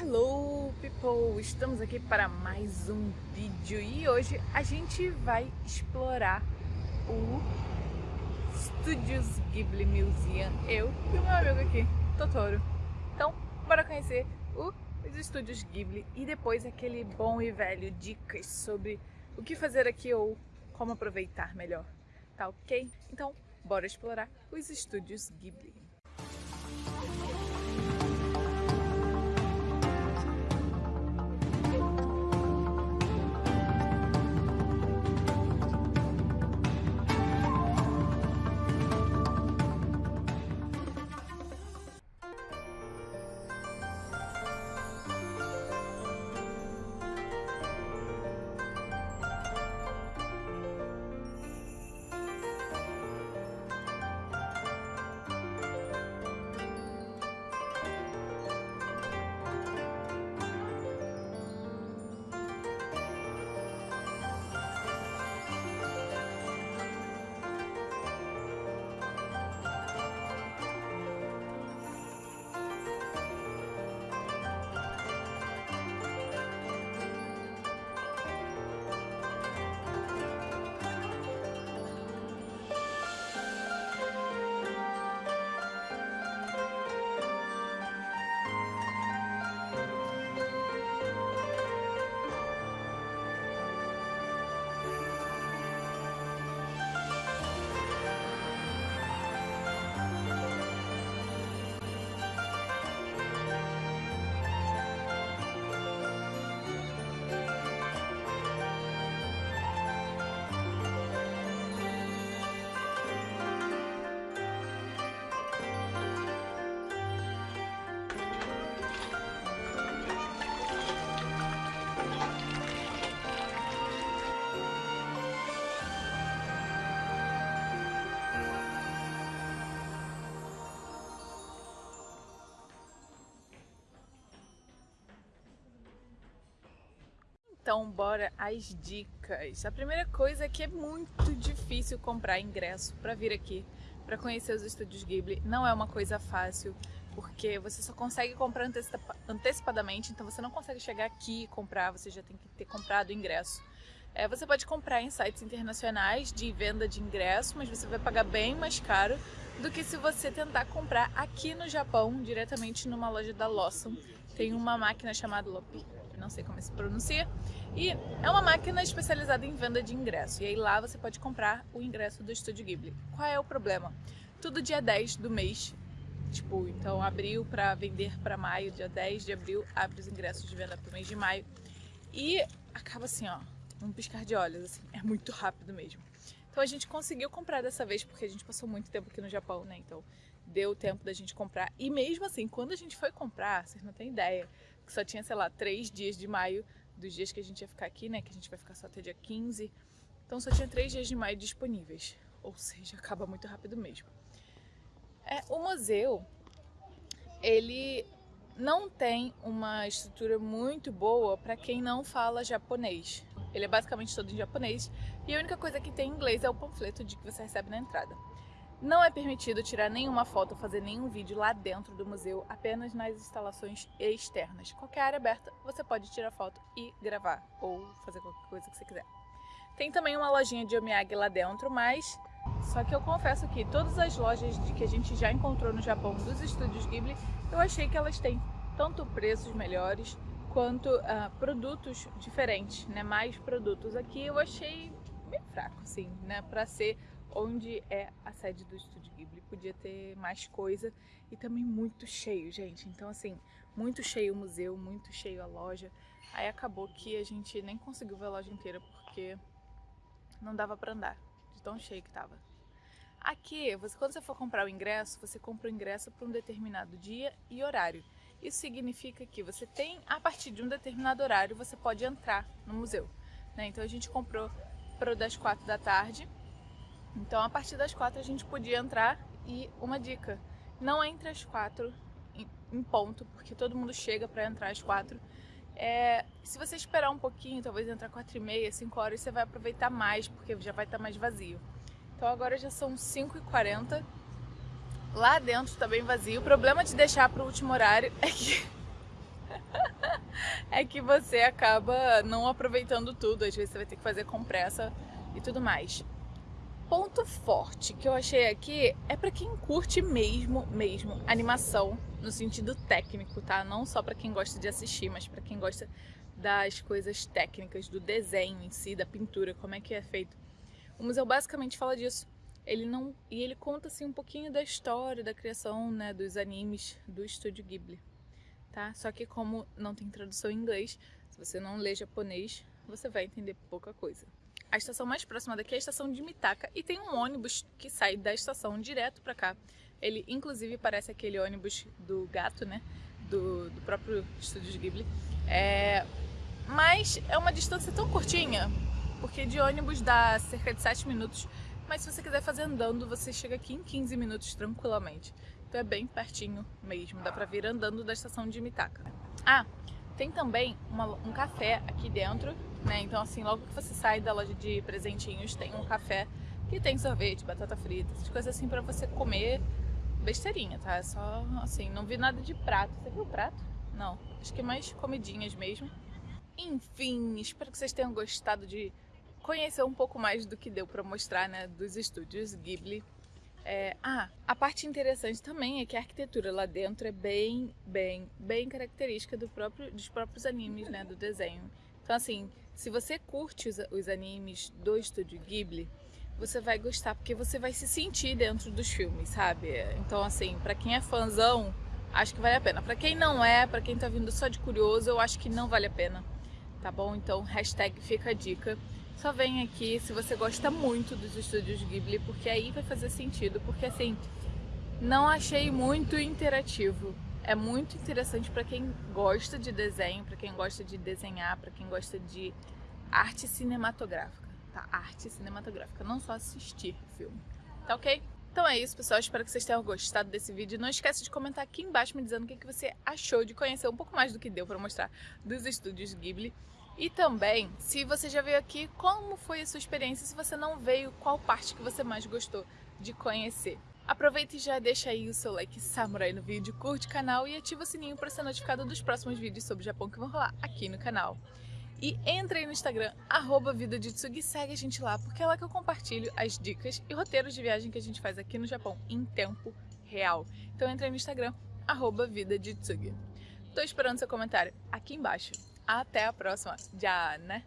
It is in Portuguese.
Hello people! Estamos aqui para mais um vídeo e hoje a gente vai explorar o Studios Ghibli Museum, eu e o meu amigo aqui, Totoro. Então, bora conhecer o, os Estúdios Ghibli e depois aquele bom e velho dicas sobre o que fazer aqui ou como aproveitar melhor, tá ok? Então, bora explorar os Estúdios Ghibli. Então, bora às dicas. A primeira coisa é que é muito difícil comprar ingresso para vir aqui, para conhecer os estúdios Ghibli. Não é uma coisa fácil, porque você só consegue comprar antecipadamente, então você não consegue chegar aqui e comprar, você já tem que ter comprado o ingresso. É, você pode comprar em sites internacionais de venda de ingresso, mas você vai pagar bem mais caro do que se você tentar comprar aqui no Japão, diretamente numa loja da Lawson. Tem uma máquina chamada Lopi não sei como se pronuncia, e é uma máquina especializada em venda de ingresso, e aí lá você pode comprar o ingresso do Estúdio Ghibli. Qual é o problema? Tudo dia 10 do mês, tipo, então abril para vender para maio, dia 10 de abril abre os ingressos de venda para o mês de maio, e acaba assim, ó, um piscar de olhos, assim, é muito rápido mesmo. Então a gente conseguiu comprar dessa vez porque a gente passou muito tempo aqui no Japão, né? Então deu tempo da gente comprar. E mesmo assim, quando a gente foi comprar, vocês não têm ideia, que só tinha, sei lá, três dias de maio dos dias que a gente ia ficar aqui, né? Que a gente vai ficar só até dia 15. Então só tinha três dias de maio disponíveis. Ou seja, acaba muito rápido mesmo. É, o museu, ele não tem uma estrutura muito boa para quem não fala japonês. Ele é basicamente todo em japonês e a única coisa que tem em inglês é o panfleto de que você recebe na entrada. Não é permitido tirar nenhuma foto ou fazer nenhum vídeo lá dentro do museu, apenas nas instalações externas. Qualquer área aberta você pode tirar foto e gravar, ou fazer qualquer coisa que você quiser. Tem também uma lojinha de Omiyage lá dentro, mas só que eu confesso que todas as lojas de que a gente já encontrou no Japão dos estúdios Ghibli, eu achei que elas têm tanto preços melhores quanto uh, produtos diferentes, né? Mais produtos. Aqui eu achei bem fraco, assim, né? Pra ser onde é a sede do Estúdio Ghibli. Podia ter mais coisa e também muito cheio, gente. Então, assim, muito cheio o museu, muito cheio a loja. Aí acabou que a gente nem conseguiu ver a loja inteira porque não dava pra andar, de tão cheio que tava. Aqui, você, quando você for comprar o ingresso, você compra o ingresso para um determinado dia e horário. Isso significa que você tem, a partir de um determinado horário, você pode entrar no museu. Né? Então a gente comprou para o das quatro da tarde então a partir das quatro a gente podia entrar e uma dica, não entre às quatro em ponto, porque todo mundo chega para entrar às quatro. É, se você esperar um pouquinho, talvez entrar quatro e meia, cinco horas, você vai aproveitar mais, porque já vai estar mais vazio. Então agora já são 5h40, lá dentro está bem vazio. O problema de deixar para o último horário é que é que você acaba não aproveitando tudo, às vezes você vai ter que fazer com pressa e tudo mais. Ponto forte que eu achei aqui é para quem curte mesmo, mesmo animação no sentido técnico, tá? Não só para quem gosta de assistir, mas para quem gosta das coisas técnicas, do desenho em si, da pintura, como é que é feito. O museu basicamente fala disso. Ele não e ele conta assim um pouquinho da história da criação, né, dos animes do estúdio Ghibli, tá? Só que como não tem tradução em inglês, se você não lê japonês, você vai entender pouca coisa. A estação mais próxima daqui é a estação de Mitaka e tem um ônibus que sai da estação direto para cá. Ele inclusive parece aquele ônibus do gato, né? Do, do próprio estúdio Ghibli. É, mas é uma distância tão curtinha, porque de ônibus dá cerca de 7 minutos, mas se você quiser fazer andando, você chega aqui em 15 minutos tranquilamente. Então é bem pertinho mesmo, dá pra vir andando da estação de Mitaka. Ah, tem também uma, um café aqui dentro, né? Então assim, logo que você sai da loja de presentinhos, tem um café que tem sorvete, batata frita, essas coisas assim pra você comer besteirinha, tá? É só assim, não vi nada de prato. Você viu prato? Não, acho que é mais comidinhas mesmo. Enfim, espero que vocês tenham gostado de conhecer um pouco mais do que deu para mostrar, né, dos estúdios Ghibli. É, ah, a parte interessante também é que a arquitetura lá dentro é bem, bem, bem característica do próprio, dos próprios animes, né, do desenho. Então assim, se você curte os, os animes do estúdio Ghibli, você vai gostar, porque você vai se sentir dentro dos filmes, sabe? Então assim, para quem é fãzão, acho que vale a pena. Para quem não é, para quem tá vindo só de curioso, eu acho que não vale a pena tá bom? Então, hashtag fica a dica. Só vem aqui se você gosta muito dos estúdios Ghibli, porque aí vai fazer sentido, porque assim, não achei muito interativo. É muito interessante para quem gosta de desenho, para quem gosta de desenhar, para quem gosta de arte cinematográfica, tá? Arte cinematográfica, não só assistir filme, tá ok? Então é isso, pessoal. Espero que vocês tenham gostado desse vídeo. Não esqueça de comentar aqui embaixo me dizendo o que você achou de conhecer um pouco mais do que deu para mostrar dos estúdios Ghibli. E também, se você já veio aqui, como foi a sua experiência? Se você não veio, qual parte que você mais gostou de conhecer? Aproveita e já deixa aí o seu like samurai no vídeo, curte o canal e ativa o sininho para ser notificado dos próximos vídeos sobre o Japão que vão rolar aqui no canal. E entra aí no Instagram, arroba segue a gente lá, porque é lá que eu compartilho as dicas e roteiros de viagem que a gente faz aqui no Japão em tempo real. Então entra aí no Instagram, arroba Vida. Tô esperando seu comentário aqui embaixo. Até a próxima. Já, né?